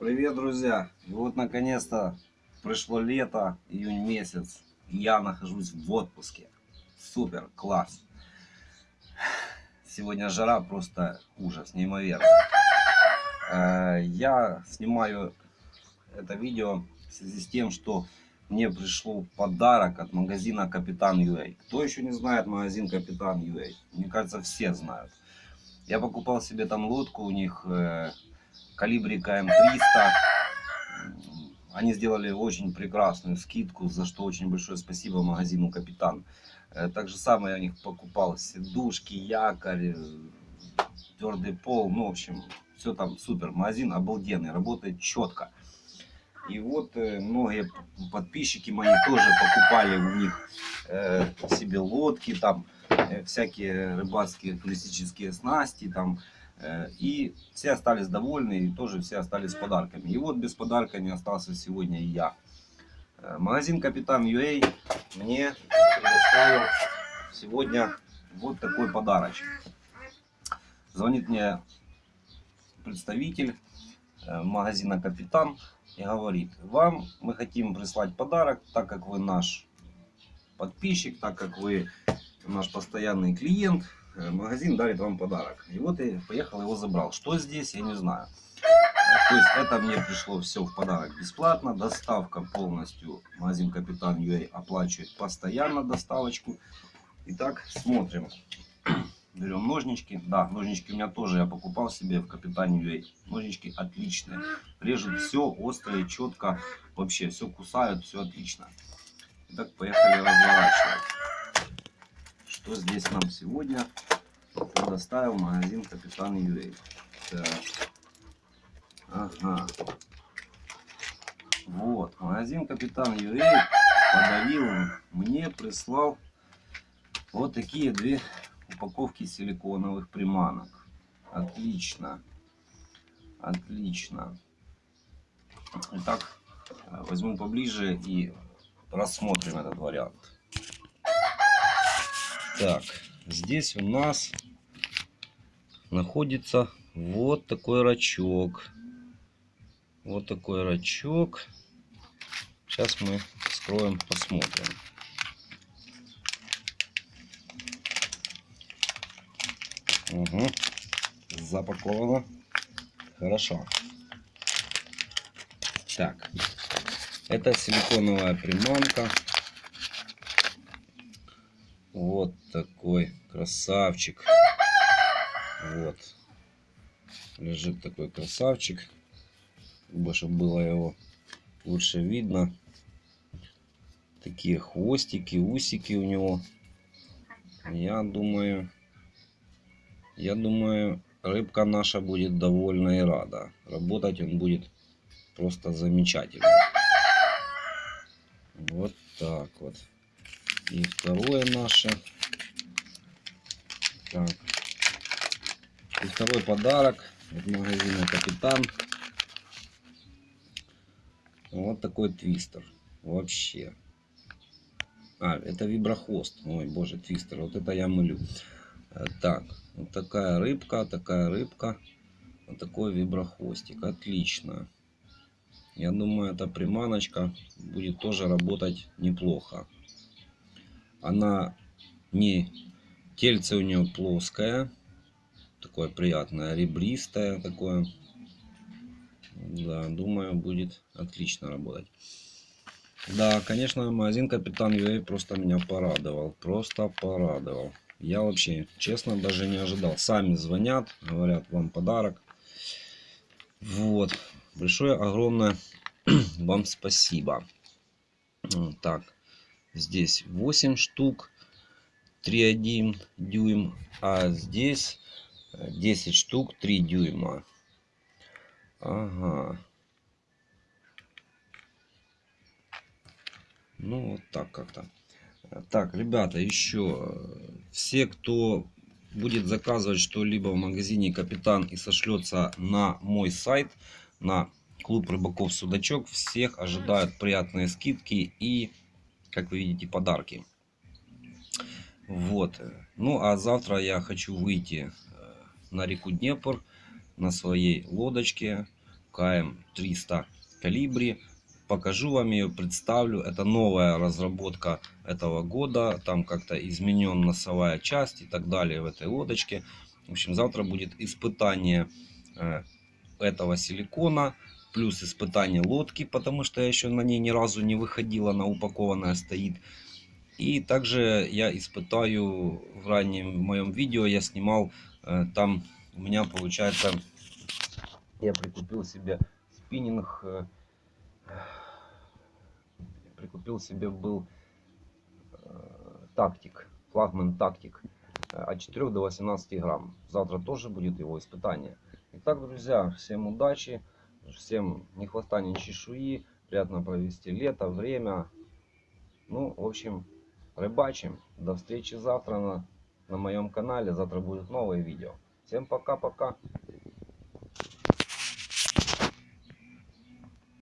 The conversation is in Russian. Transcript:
Привет, друзья! Вот наконец-то пришло лето, июнь месяц, я нахожусь в отпуске. Супер, класс! Сегодня жара просто ужас, неимоверно. Э, Я снимаю это видео в связи с тем, что мне пришел подарок от магазина Капитан Юэй. Кто еще не знает магазин Капитан Юэй? Мне кажется, все знают. Я покупал себе там лодку у них э, калибрика М300. Они сделали очень прекрасную скидку, за что очень большое спасибо магазину Капитан. Э, Так же самое я у них покупал сидушки, якорь, э, твердый пол. Ну, в общем, все там супер. Магазин обалденный, работает четко. И вот э, многие подписчики мои тоже покупали у них э, себе лодки, там э, всякие рыбацкие туристические снасти, там И все остались довольны, и тоже все остались с подарками. И вот без подарка не остался сегодня и я. Э, Магазин Капитан Юэй мне предоставил сегодня вот такой подарочек. Звонит мне представитель э, магазина Капитан и говорит, вам мы хотим прислать подарок, так как вы наш подписчик, так как вы наш постоянный клиент, э, магазин дарит вам подарок. И вот я поехал его забрал. Что здесь, я не знаю. Э, То есть это мне пришло все в подарок бесплатно. Доставка полностью. Магазин Капитан Юэй оплачивает постоянно доставочку. Итак, смотрим. Берем ножнички. Да, ножнички у меня тоже я покупал себе в Капитане Юэй. Ножнички отличные. Режут все острое, четко. Вообще все кусают, все отлично. Итак, поехали разворачивать. Что здесь нам сегодня предоставил магазин Капитан. Так. Ага. Вот, магазин Капитан Юэй подарил мне, прислал вот такие две упаковки силиконовых приманок. Отлично. Отлично. Итак, э, возьму поближе и рассмотрим этот вариант. Так, здесь у нас находится вот такой рачок. Вот такой рачок. Сейчас мы вскроем, посмотрим. Угу. Запаковано. Хорошо. Так. Это силиконовая приманка. Вот такой красавчик. Вот. Лежит такой красавчик. Больше было его лучше видно. Такие хвостики, усики у него. Я думаю, я думаю, рыбка наша будет довольна и рада. Работать он будет просто замечательно. Вот так вот. И второе наше. Так. И второй подарок от магазина Капитан. Вот такой твистер. Вообще. А, это виброхвост. Ой, боже, твистер. Вот это я мылю. Э, Так, вот такая рыбка, такая рыбка. Вот такой виброхвостик. Отлично. Я думаю, эта приманочка будет тоже работать неплохо. Она не... Тельце у нее плоское. Такое приятное, ребристое такое. Да, думаю, будет отлично работать. Да, конечно, магазин Капитан Юэй просто меня порадовал. Просто порадовал. Я вообще, честно, даже не ожидал. Сами звонят, говорят, вам подарок. Вот. Большое, огромное вам спасибо. Так, здесь 8 штук, 3,1 дюйм, а здесь э, 10 штук, 3 дюйма. Ага. Ну, вот так как-то. Э, Так, ребята, еще э, все, кто будет заказывать что-либо в магазине Капитан и сошлется на мой сайт, на клуб рыбаков Судачок, всех ожидают приятные скидки и, как вы видите, подарки. Вот. Ну, а завтра я хочу выйти э, на реку Днепр на своей лодочке. КМ-300 калибри. Покажу вам ее, представлю. Это новая разработка этого года. Там как-то изменен носовая часть и так далее в этой лодочке. В общем, завтра будет испытание э, этого силикона. Плюс испытание лодки, потому что я еще на ней ни разу не выходила. Она упакованная стоит. И также я испытаю в раннем моем видео, я снимал, э, там у меня получается, я прикупил себе спиннинг, э, прикупил себе был э, тактик, флагман тактик от 4 до 18 грамм. Завтра тоже будет его испытание. Итак, друзья, всем удачи, всем ни хвоста, ни чешуи, приятно провести лето, время. Ну, в общем, рыбачим. До встречи завтра на, на моем канале. Завтра будет новое видео. Всем пока-пока.